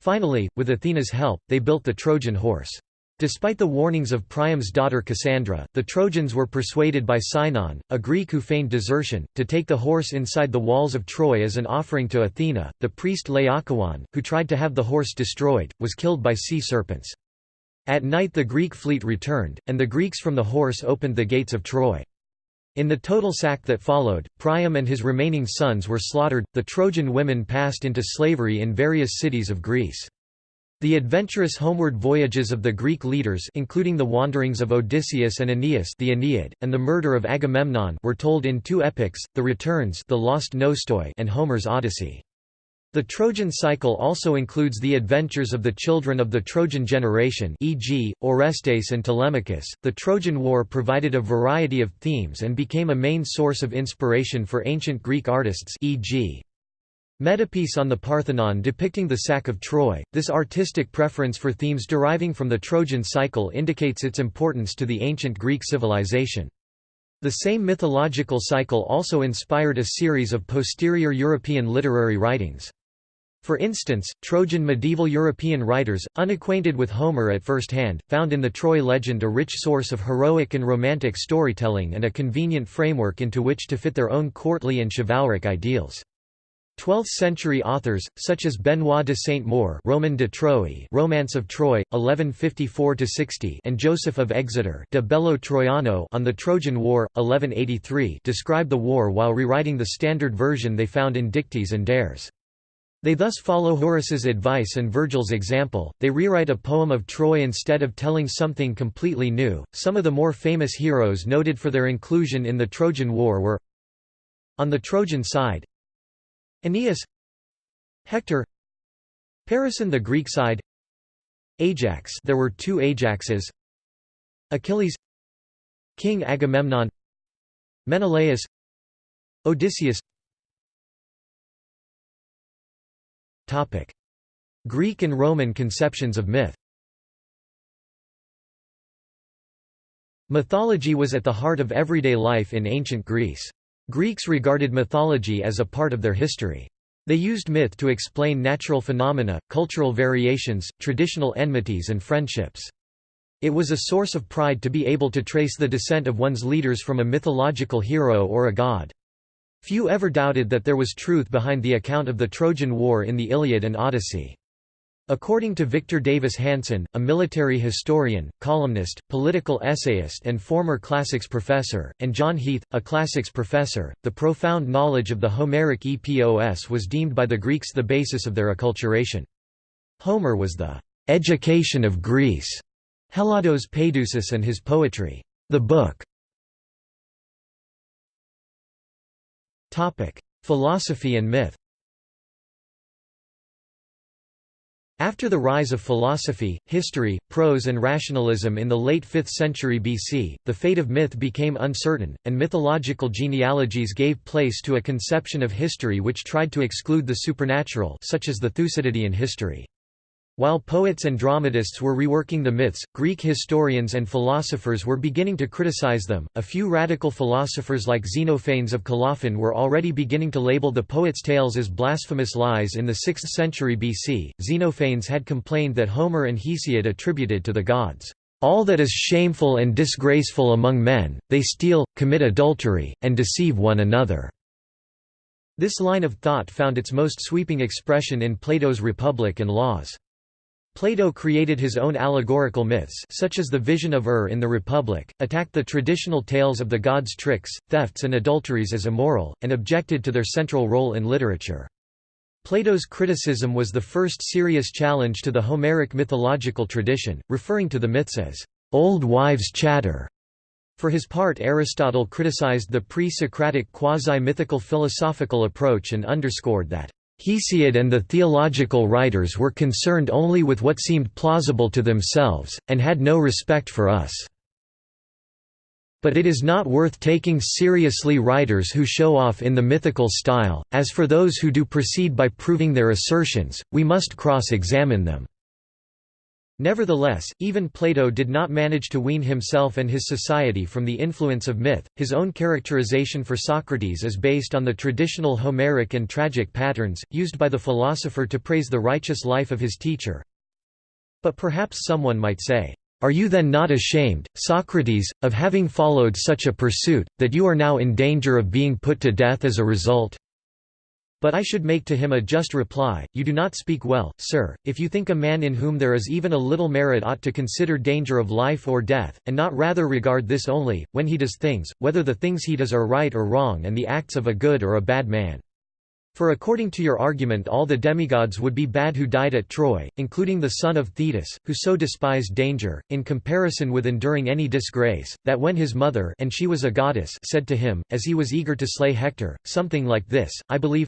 Finally, with Athena's help, they built the Trojan horse. Despite the warnings of Priam's daughter Cassandra, the Trojans were persuaded by Sinon, a Greek who feigned desertion, to take the horse inside the walls of Troy as an offering to Athena. The priest Laocoon, who tried to have the horse destroyed, was killed by sea serpents. At night the Greek fleet returned, and the Greeks from the horse opened the gates of Troy. In the total sack that followed, Priam and his remaining sons were slaughtered, the Trojan women passed into slavery in various cities of Greece. The adventurous homeward voyages of the Greek leaders including the wanderings of Odysseus and Aeneas the Aeneid, and the murder of Agamemnon were told in two epics, the Returns the Lost Nostoi and Homer's Odyssey. The Trojan cycle also includes the adventures of the children of the Trojan generation e.g., Orestes and Telemachus. The Trojan War provided a variety of themes and became a main source of inspiration for ancient Greek artists e.g. Metopes on the Parthenon depicting the sack of Troy. This artistic preference for themes deriving from the Trojan cycle indicates its importance to the ancient Greek civilization. The same mythological cycle also inspired a series of posterior European literary writings. For instance, Trojan medieval European writers, unacquainted with Homer at first hand, found in the Troy legend a rich source of heroic and romantic storytelling and a convenient framework into which to fit their own courtly and chivalric ideals. 12th-century authors, such as Benoît de Sainte-Maure Roman de Troie Romance of Troy, 1154–60 and Joseph of Exeter de Bello Troiano on the Trojan War, 1183 describe the war while rewriting the standard version they found in Dictys and Dares. They thus follow Horace's advice and Virgil's example, they rewrite a poem of Troy instead of telling something completely new. Some of the more famous heroes noted for their inclusion in the Trojan War were On the Trojan side Aeneas Hector Paris on the Greek side Ajax there were two Ajaxes Achilles King Agamemnon Menelaus Odysseus Greek and Roman conceptions of myth Mythology was at the heart of everyday life in ancient Greece. Greeks regarded mythology as a part of their history. They used myth to explain natural phenomena, cultural variations, traditional enmities and friendships. It was a source of pride to be able to trace the descent of one's leaders from a mythological hero or a god. Few ever doubted that there was truth behind the account of the Trojan War in the Iliad and Odyssey. According to Victor Davis Hanson, a military historian, columnist, political essayist and former classics professor, and John Heath, a classics professor, the profound knowledge of the Homeric epos was deemed by the Greeks the basis of their acculturation. Homer was the «education of Greece», Hellados Paideusis and his poetry, the book. Philosophy and myth After the rise of philosophy, history, prose and rationalism in the late 5th century BC, the fate of myth became uncertain, and mythological genealogies gave place to a conception of history which tried to exclude the supernatural such as the Thucydidean history. While poets and dramatists were reworking the myths, Greek historians and philosophers were beginning to criticize them. A few radical philosophers like Xenophanes of Colophon were already beginning to label the poets' tales as blasphemous lies in the 6th century BC. Xenophanes had complained that Homer and Hesiod attributed to the gods all that is shameful and disgraceful among men, they steal, commit adultery, and deceive one another. This line of thought found its most sweeping expression in Plato's Republic and Laws. Plato created his own allegorical myths such as the vision of Ur in the Republic, attacked the traditional tales of the gods' tricks, thefts and adulteries as immoral, and objected to their central role in literature. Plato's criticism was the first serious challenge to the Homeric mythological tradition, referring to the myths as old wives' chatter. For his part Aristotle criticized the pre-Socratic quasi-mythical philosophical approach and underscored that Hesiod and the theological writers were concerned only with what seemed plausible to themselves, and had no respect for us. But it is not worth taking seriously writers who show off in the mythical style, as for those who do proceed by proving their assertions, we must cross-examine them. Nevertheless, even Plato did not manage to wean himself and his society from the influence of myth. His own characterization for Socrates is based on the traditional Homeric and tragic patterns, used by the philosopher to praise the righteous life of his teacher. But perhaps someone might say, Are you then not ashamed, Socrates, of having followed such a pursuit, that you are now in danger of being put to death as a result? But I should make to him a just reply, You do not speak well, sir, if you think a man in whom there is even a little merit ought to consider danger of life or death, and not rather regard this only, when he does things, whether the things he does are right or wrong and the acts of a good or a bad man. For according to your argument all the demigods would be bad who died at Troy, including the son of Thetis, who so despised danger, in comparison with enduring any disgrace, that when his mother and she was a goddess said to him, as he was eager to slay Hector, something like this, I believe,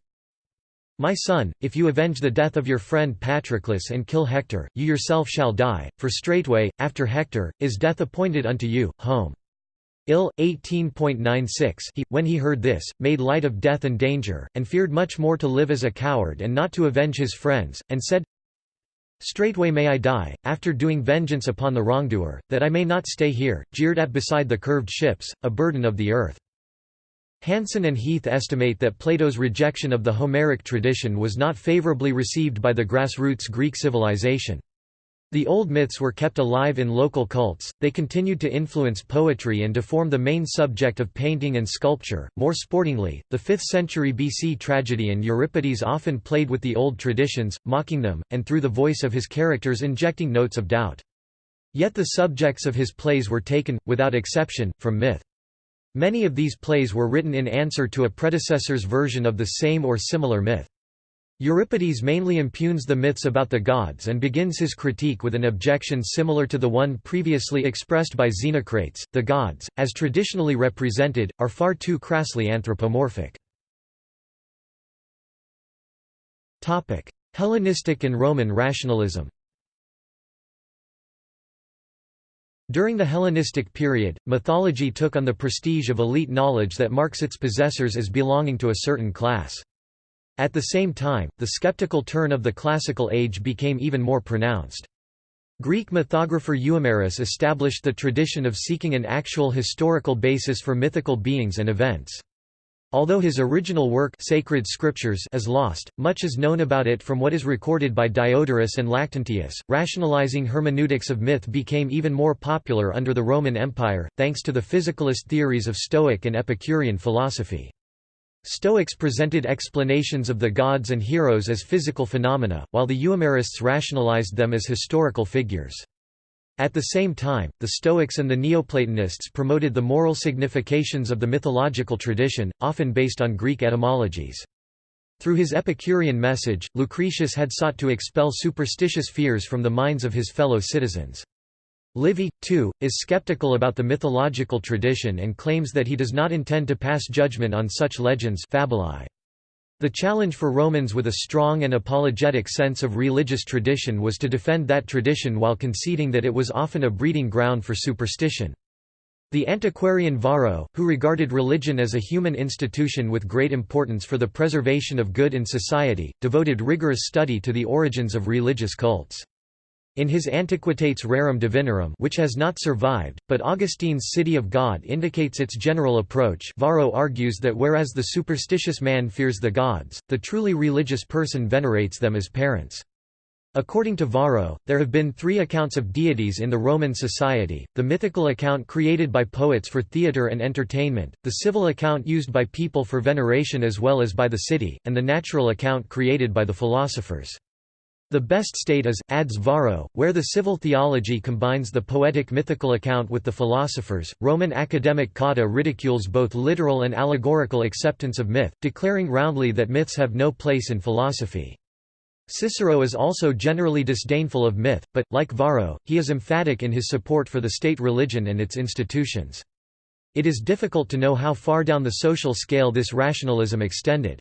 my son, if you avenge the death of your friend Patroclus and kill Hector, you yourself shall die, for straightway, after Hector, is death appointed unto you. Home. Ill. 18.96 He, when he heard this, made light of death and danger, and feared much more to live as a coward and not to avenge his friends, and said, Straightway may I die, after doing vengeance upon the wrongdoer, that I may not stay here, jeered at beside the curved ships, a burden of the earth. Hanson and Heath estimate that Plato's rejection of the Homeric tradition was not favorably received by the grassroots Greek civilization. The old myths were kept alive in local cults, they continued to influence poetry and to form the main subject of painting and sculpture. More sportingly, the 5th century BC tragedian Euripides often played with the old traditions, mocking them, and through the voice of his characters injecting notes of doubt. Yet the subjects of his plays were taken, without exception, from myth. Many of these plays were written in answer to a predecessor's version of the same or similar myth. Euripides mainly impugns the myths about the gods and begins his critique with an objection similar to the one previously expressed by Xenocrates. The gods, as traditionally represented, are far too crassly anthropomorphic. Hellenistic and Roman rationalism During the Hellenistic period, mythology took on the prestige of elite knowledge that marks its possessors as belonging to a certain class. At the same time, the skeptical turn of the classical age became even more pronounced. Greek mythographer Euhemerus established the tradition of seeking an actual historical basis for mythical beings and events. Although his original work Sacred Scriptures is lost, much is known about it from what is recorded by Diodorus and Lactantius. Rationalizing hermeneutics of myth became even more popular under the Roman Empire, thanks to the physicalist theories of Stoic and Epicurean philosophy. Stoics presented explanations of the gods and heroes as physical phenomena, while the Euhemerists rationalized them as historical figures. At the same time, the Stoics and the Neoplatonists promoted the moral significations of the mythological tradition, often based on Greek etymologies. Through his Epicurean message, Lucretius had sought to expel superstitious fears from the minds of his fellow citizens. Livy, too, is skeptical about the mythological tradition and claims that he does not intend to pass judgment on such legends fabulae. The challenge for Romans with a strong and apologetic sense of religious tradition was to defend that tradition while conceding that it was often a breeding ground for superstition. The antiquarian Varro, who regarded religion as a human institution with great importance for the preservation of good in society, devoted rigorous study to the origins of religious cults. In his Antiquitates Rerum Divinarum which has not survived, but Augustine's City of God indicates its general approach Varro argues that whereas the superstitious man fears the gods, the truly religious person venerates them as parents. According to Varro, there have been three accounts of deities in the Roman society, the mythical account created by poets for theatre and entertainment, the civil account used by people for veneration as well as by the city, and the natural account created by the philosophers. The best state is, adds Varro, where the civil theology combines the poetic mythical account with the philosophers. Roman academic Cotta ridicules both literal and allegorical acceptance of myth, declaring roundly that myths have no place in philosophy. Cicero is also generally disdainful of myth, but, like Varro, he is emphatic in his support for the state religion and its institutions. It is difficult to know how far down the social scale this rationalism extended.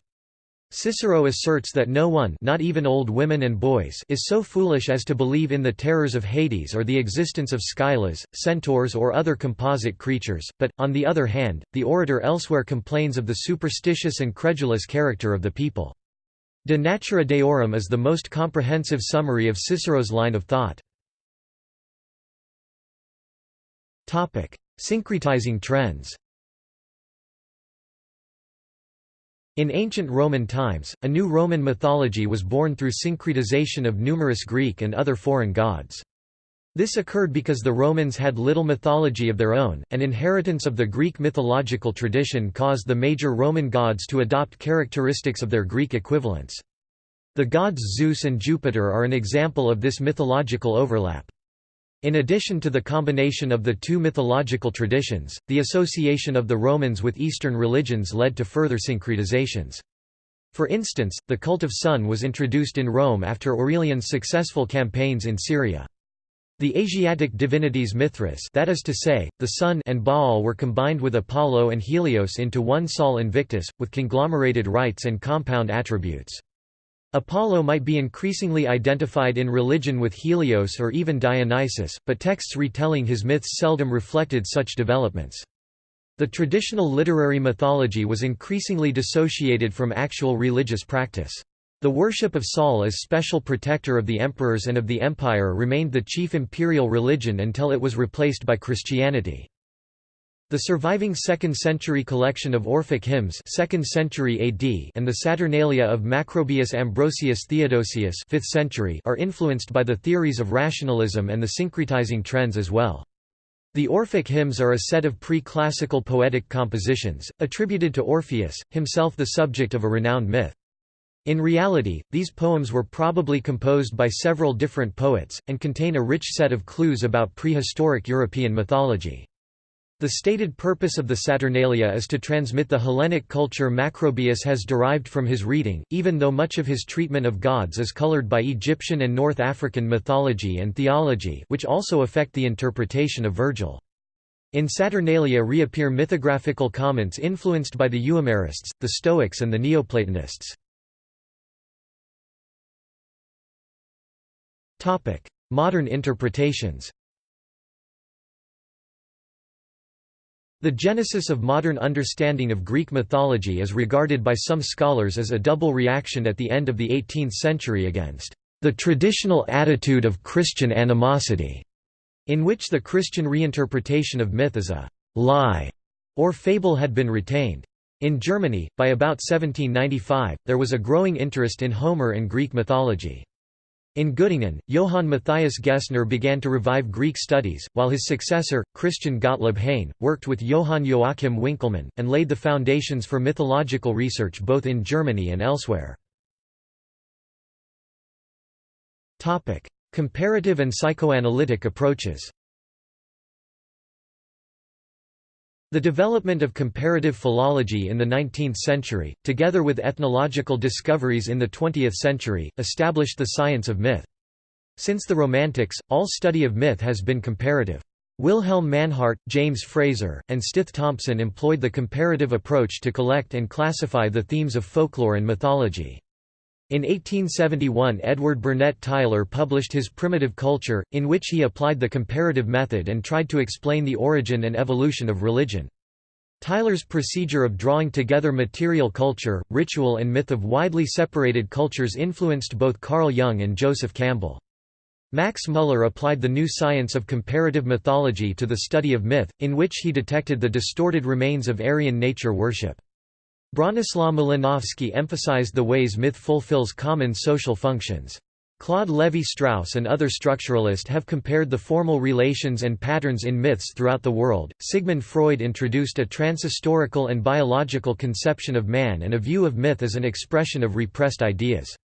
Cicero asserts that no one not even old women and boys is so foolish as to believe in the terrors of Hades or the existence of Scyllas, centaurs or other composite creatures, but, on the other hand, the orator elsewhere complains of the superstitious and credulous character of the people. De Natura Deorum is the most comprehensive summary of Cicero's line of thought. Syncretizing trends In ancient Roman times, a new Roman mythology was born through syncretization of numerous Greek and other foreign gods. This occurred because the Romans had little mythology of their own, and inheritance of the Greek mythological tradition caused the major Roman gods to adopt characteristics of their Greek equivalents. The gods Zeus and Jupiter are an example of this mythological overlap. In addition to the combination of the two mythological traditions, the association of the Romans with Eastern religions led to further syncretizations. For instance, the cult of Sun was introduced in Rome after Aurelian's successful campaigns in Syria. The Asiatic divinities Mithras that is to say, the Sun and Baal were combined with Apollo and Helios into one Sol Invictus, with conglomerated rites and compound attributes. Apollo might be increasingly identified in religion with Helios or even Dionysus, but texts retelling his myths seldom reflected such developments. The traditional literary mythology was increasingly dissociated from actual religious practice. The worship of Sol as special protector of the emperors and of the empire remained the chief imperial religion until it was replaced by Christianity. The surviving 2nd century collection of Orphic hymns 2nd century AD and the Saturnalia of Macrobius Ambrosius Theodosius 5th century are influenced by the theories of rationalism and the syncretizing trends as well. The Orphic hymns are a set of pre-classical poetic compositions, attributed to Orpheus, himself the subject of a renowned myth. In reality, these poems were probably composed by several different poets, and contain a rich set of clues about prehistoric European mythology. The stated purpose of the Saturnalia is to transmit the Hellenic culture Macrobius has derived from his reading, even though much of his treatment of gods is colored by Egyptian and North African mythology and theology which also affect the interpretation of Virgil. In Saturnalia reappear mythographical comments influenced by the Euhemerists, the Stoics and the Neoplatonists. Modern interpretations The genesis of modern understanding of Greek mythology is regarded by some scholars as a double reaction at the end of the 18th century against the traditional attitude of Christian animosity, in which the Christian reinterpretation of myth as a lie or fable had been retained. In Germany, by about 1795, there was a growing interest in Homer and Greek mythology. In Göttingen, Johann Matthias Gessner began to revive Greek studies, while his successor, Christian Gottlob Heyne, worked with Johann Joachim Winckelmann, and laid the foundations for mythological research both in Germany and elsewhere. Comparative and psychoanalytic approaches The development of comparative philology in the 19th century, together with ethnological discoveries in the 20th century, established the science of myth. Since the Romantics, all study of myth has been comparative. Wilhelm Mannhardt, James Frazer, and Stith Thompson employed the comparative approach to collect and classify the themes of folklore and mythology. In 1871 Edward Burnett Tylor published his Primitive Culture, in which he applied the comparative method and tried to explain the origin and evolution of religion. Tylor's procedure of drawing together material culture, ritual and myth of widely separated cultures influenced both Carl Jung and Joseph Campbell. Max Muller applied the new science of comparative mythology to the study of myth, in which he detected the distorted remains of Aryan nature worship. Bronislaw Malinowski emphasized the ways myth fulfills common social functions. Claude Lévi-Strauss and other structuralists have compared the formal relations and patterns in myths throughout the world. Sigmund Freud introduced a transhistorical and biological conception of man and a view of myth as an expression of repressed ideas.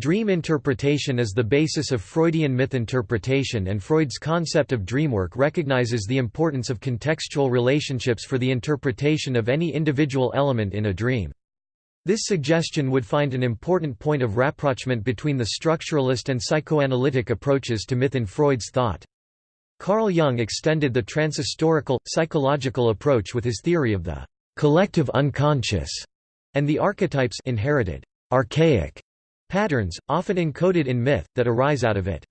Dream interpretation is the basis of Freudian myth interpretation and Freud's concept of dreamwork recognizes the importance of contextual relationships for the interpretation of any individual element in a dream. This suggestion would find an important point of rapprochement between the structuralist and psychoanalytic approaches to myth in Freud's thought. Carl Jung extended the transhistorical, psychological approach with his theory of the collective unconscious and the archetypes inherited archaic Patterns, often encoded in myth, that arise out of it.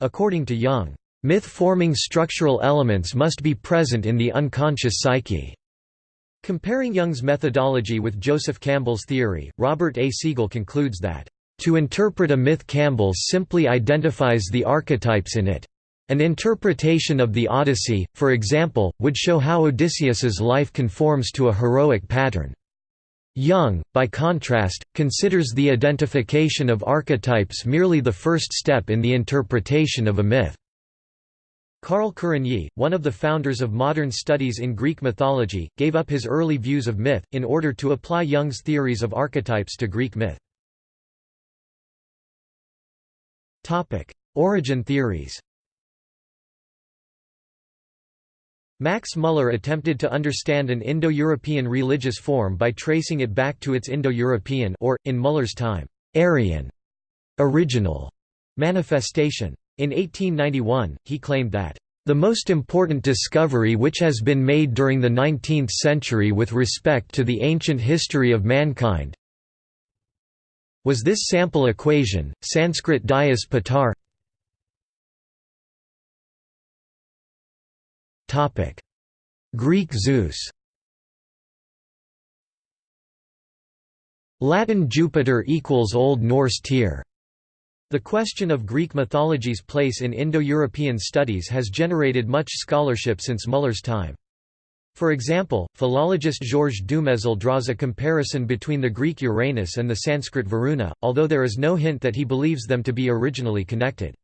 According to Jung, myth-forming structural elements must be present in the unconscious psyche. Comparing Jung's methodology with Joseph Campbell's theory, Robert A. Segal concludes that, "...to interpret a myth Campbell simply identifies the archetypes in it. An interpretation of the Odyssey, for example, would show how Odysseus's life conforms to a heroic pattern." Jung, by contrast, considers the identification of archetypes merely the first step in the interpretation of a myth. Carl Kerényi, one of the founders of modern studies in Greek mythology, gave up his early views of myth, in order to apply Jung's theories of archetypes to Greek myth. Origin theories Max Muller attempted to understand an Indo-European religious form by tracing it back to its Indo-European or, in Muller's time, Aryan original manifestation. In 1891, he claimed that the most important discovery which has been made during the 19th century with respect to the ancient history of mankind was this sample equation, Sanskrit Dyaus Pitar Greek Zeus Latin Jupiter equals Old Norse Tyr. The question of Greek mythology's place in Indo-European studies has generated much scholarship since Muller's time. For example, philologist Georges Dumezil draws a comparison between the Greek Uranus and the Sanskrit Varuna, although there is no hint that he believes them to be originally connected.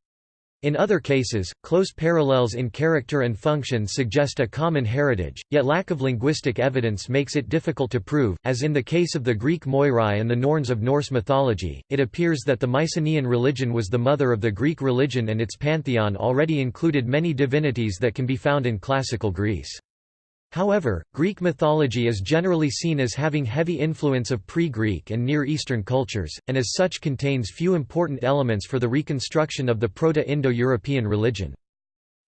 In other cases, close parallels in character and function suggest a common heritage, yet lack of linguistic evidence makes it difficult to prove. As in the case of the Greek Moirai and the Norns of Norse mythology, it appears that the Mycenaean religion was the mother of the Greek religion and its pantheon already included many divinities that can be found in classical Greece. However, Greek mythology is generally seen as having heavy influence of pre-Greek and Near Eastern cultures, and as such contains few important elements for the reconstruction of the Proto-Indo-European religion.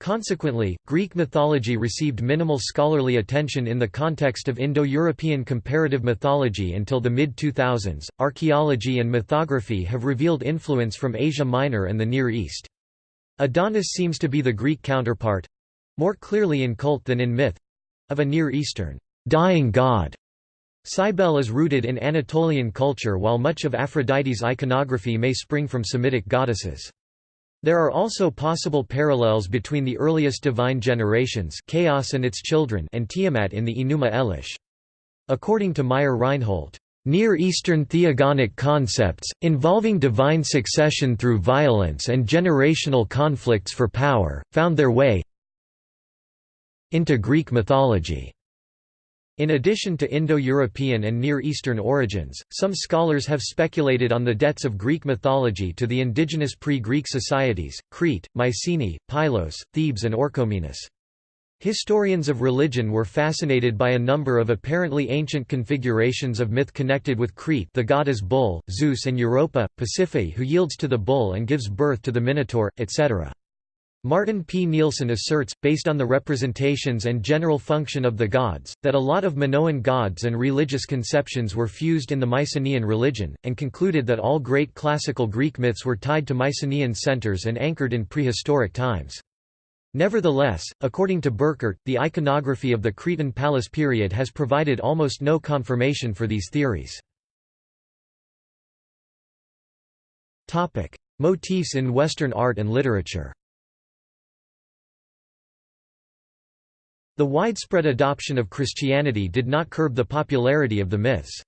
Consequently, Greek mythology received minimal scholarly attention in the context of Indo-European comparative mythology until the mid-2000s. Archaeology and mythography have revealed influence from Asia Minor and the Near East. Adonis seems to be the Greek counterpart more clearly in cult than in myth of a Near Eastern dying god. Cybele is rooted in Anatolian culture while much of Aphrodite's iconography may spring from Semitic goddesses. There are also possible parallels between the earliest divine generations Chaos and its children and Tiamat in the Enuma Elish. According to Meyer Reinhold, Near Eastern theogonic concepts, involving divine succession through violence and generational conflicts for power, found their way into Greek mythology. In addition to Indo-European and Near Eastern origins, some scholars have speculated on the debts of Greek mythology to the indigenous pre-Greek societies, Crete, Mycenae, Pylos, Thebes and Orchomenus. Historians of religion were fascinated by a number of apparently ancient configurations of myth connected with Crete the goddess bull, Zeus and Europa, Pasiphae who yields to the bull and gives birth to the Minotaur, etc. Martin P. Nilsson asserts, based on the representations and general function of the gods, that a lot of Minoan gods and religious conceptions were fused in the Mycenaean religion, and concluded that all great classical Greek myths were tied to Mycenaean centers and anchored in prehistoric times. Nevertheless, according to Burkert, the iconography of the Cretan palace period has provided almost no confirmation for these theories. Motifs in Western art and literature The widespread adoption of Christianity did not curb the popularity of the myths.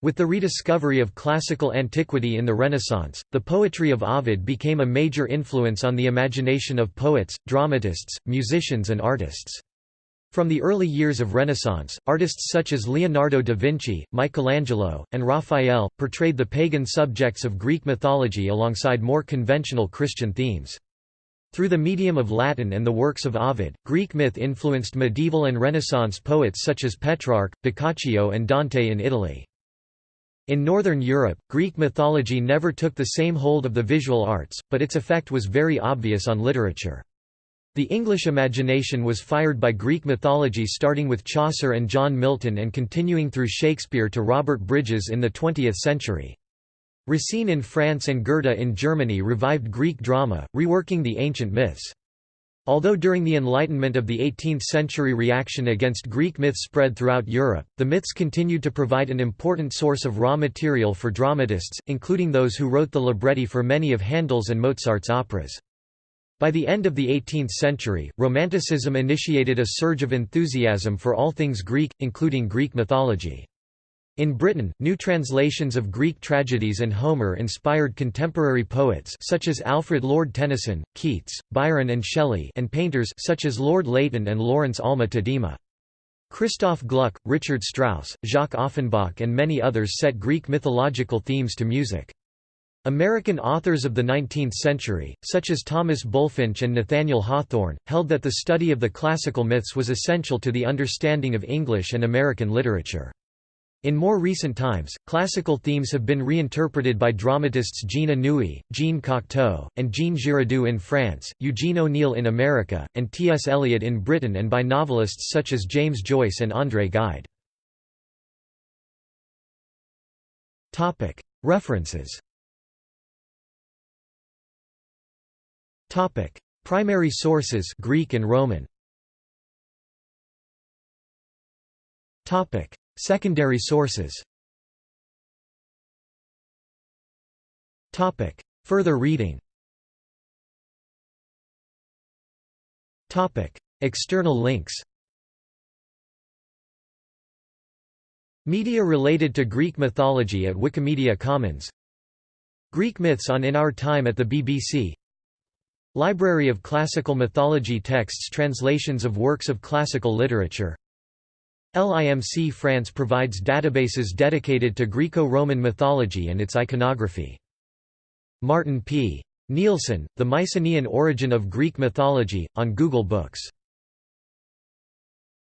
With the rediscovery of classical antiquity in the Renaissance, the poetry of Ovid became a major influence on the imagination of poets, dramatists, musicians and artists. From the early years of Renaissance, artists such as Leonardo da Vinci, Michelangelo, and Raphael, portrayed the pagan subjects of Greek mythology alongside more conventional Christian themes. Through the medium of Latin and the works of Ovid, Greek myth influenced medieval and Renaissance poets such as Petrarch, Boccaccio and Dante in Italy. In Northern Europe, Greek mythology never took the same hold of the visual arts, but its effect was very obvious on literature. The English imagination was fired by Greek mythology starting with Chaucer and John Milton and continuing through Shakespeare to Robert Bridges in the 20th century. Racine in France and Goethe in Germany revived Greek drama, reworking the ancient myths. Although during the Enlightenment of the 18th century reaction against Greek myths spread throughout Europe, the myths continued to provide an important source of raw material for dramatists, including those who wrote the libretti for many of Handel's and Mozart's operas. By the end of the 18th century, Romanticism initiated a surge of enthusiasm for all things Greek, including Greek mythology. In Britain, new translations of Greek tragedies and Homer inspired contemporary poets such as Alfred Lord Tennyson, Keats, Byron and Shelley and painters such as Lord Leighton and Lawrence Alma Tadema. Christoph Gluck, Richard Strauss, Jacques Offenbach and many others set Greek mythological themes to music. American authors of the 19th century, such as Thomas Bulfinch and Nathaniel Hawthorne, held that the study of the classical myths was essential to the understanding of English and American literature. In more recent times, classical themes have been reinterpreted by dramatists Jean Anouilh, Jean Cocteau, and Jean Giraudoux in France, Eugene O'Neill in America, and T. S. Eliot in Britain and by novelists such as James Joyce and André Gide. References Primary sources Greek and Roman Secondary sources. Topic. Further reading. Topic. External links. Media related to Greek mythology at Wikimedia Commons. Greek myths on In Our Time at the BBC Library of Classical Mythology texts Translations of works of classical literature LIMC France provides databases dedicated to Greco-Roman mythology and its iconography. Martin P. Nilsson, The Mycenaean Origin of Greek Mythology, on Google Books